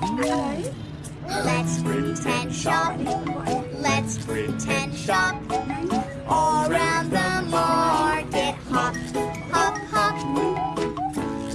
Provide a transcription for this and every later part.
Let's pretend shop. Let's pretend shop. All around the market, hop, hop, hop.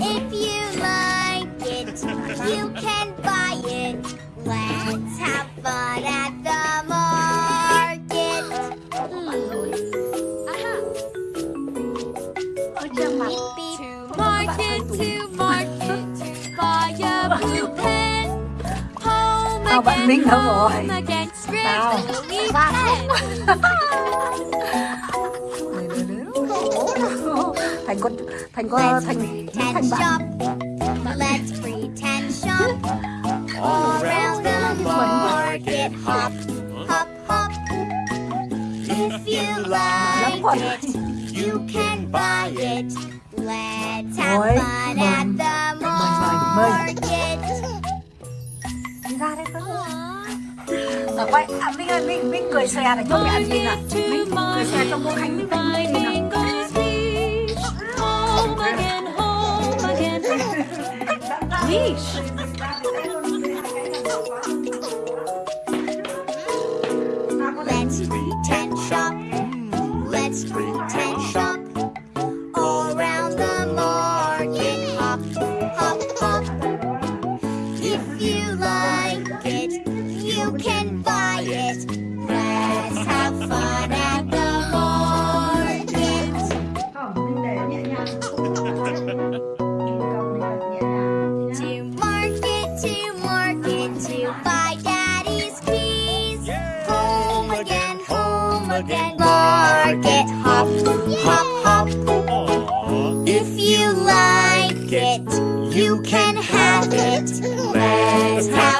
If you like it, you can buy it. Let's have fun Tao again, Minh đâu rồi? Tao. thành con thành con Let's thành pretend thành bạn shop. Let's pretend shop. All around the market, hop, hop, hop. If you like it, you can buy it. Let's have fun at the market. Ở quay à, Minh ơi Minh Minh cười xòe để cho mẹ ăn gì nào Minh cười xòe cho cô Khánh Minh ăn gì. Leash. Let's pretend shop. Let's pretend shop. Can. Let's have fun at the market. To market, to market, to buy daddy's keys. Home again, home again, market, hop, hop, hop. If you like it, you can have it. Let's have